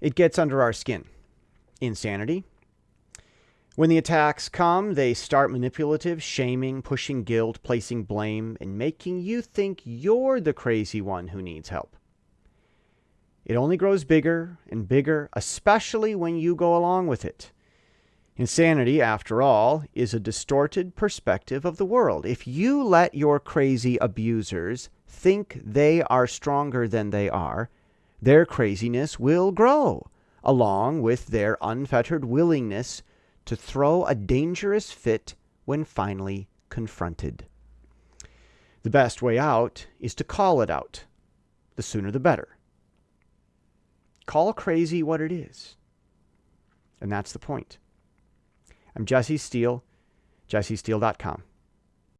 it gets under our skin. Insanity. When the attacks come, they start manipulative, shaming, pushing guilt, placing blame, and making you think you're the crazy one who needs help. It only grows bigger and bigger, especially when you go along with it. Insanity, after all, is a distorted perspective of the world. If you let your crazy abusers think they are stronger than they are, their craziness will grow, along with their unfettered willingness to throw a dangerous fit when finally confronted. The best way out is to call it out. The sooner the better. Call crazy what it is. And that's the point. I'm Jesse Steele, jessesteele.com.